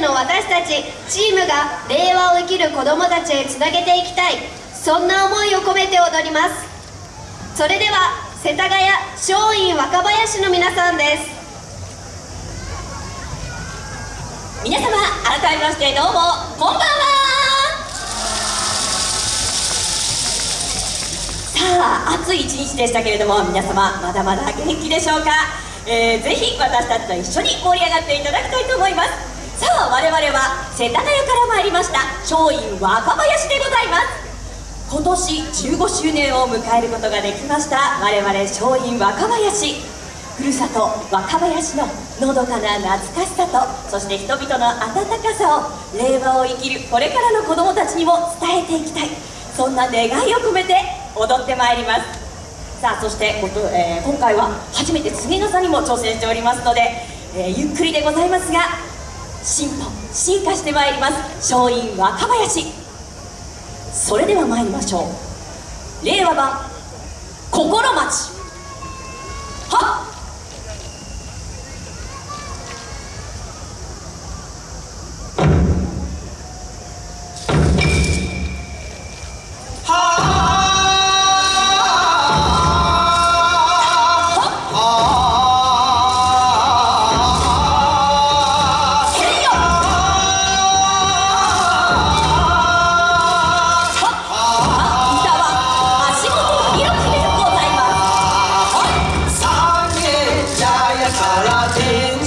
の私たちチームが令和を生きる子どもたちへつなげていきたい。そんな思いを込めて踊ります。それでは世田谷松陰若林の皆さんです。皆様改めましてどうもこんばんは。さあ暑い一日でしたけれども皆様まだまだ元気でしょうか、えー、ぜひ私たちと一緒に盛り上がっていただきたいと思います。さあ我々は世田谷から参りました松陰若林でございます。今年15周年を迎えることができました我々松陰若林。ふるさと若林ののどかな懐かしさとそして人々の温かさを令和を生きるこれからの子どもたちにも伝えていきたい。そんな願いを込めて踊ってまいります。さあそして、えー、今回は初めて次の差にも挑戦しておりますので、えー、ゆっくりでございますが進歩進化してまいります。松陰若林。それでは参りましょう。令和版心待ち。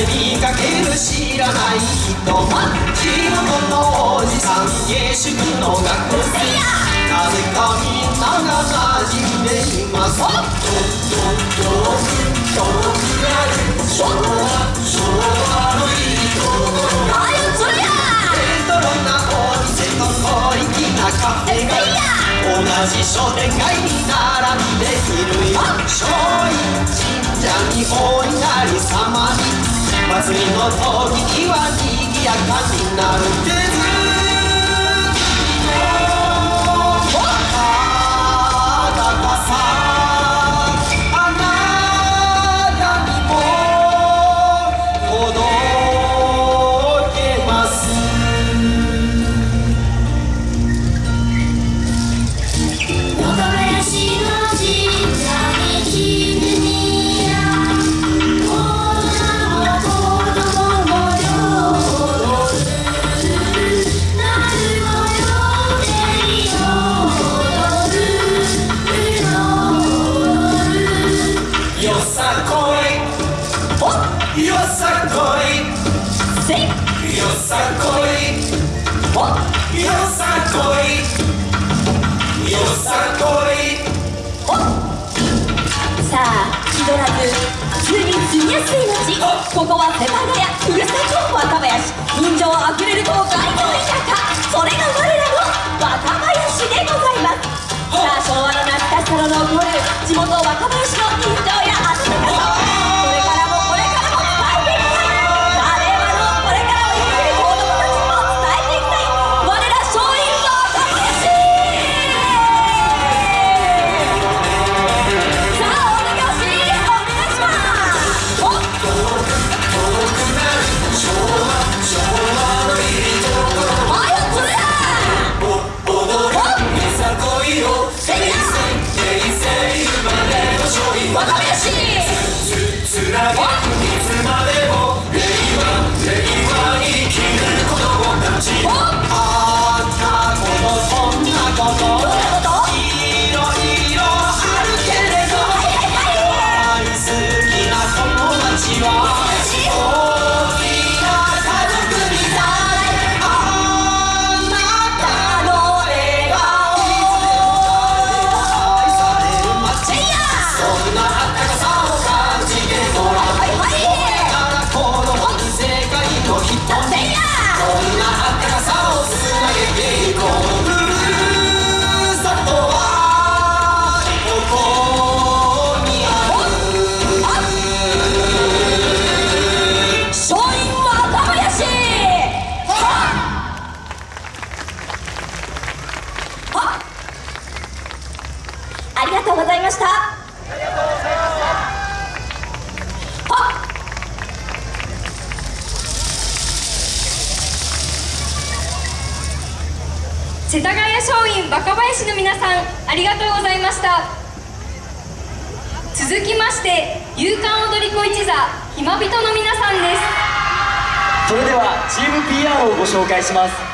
国下宿の学生なぜかみんなが馴染んでいますどどど遠くなる昭和昭和のいいところあよそりゃレトロなお店と小粋なカフェが同じ商店街に並んでいるよ松陰神社にお稲荷様に祭りの時は賑やかになる。んですい。街ここは世田谷ふるさと若林。人情あふれる東海の田舎それが我らの若林でございます。さあ昭和の懐かしさの残る地元若林の人情世田谷松陰若林の皆さんありがとうございました。続きまして勇敢踊り子一座ひまびとの皆さんです。それではチーム PR をご紹介します。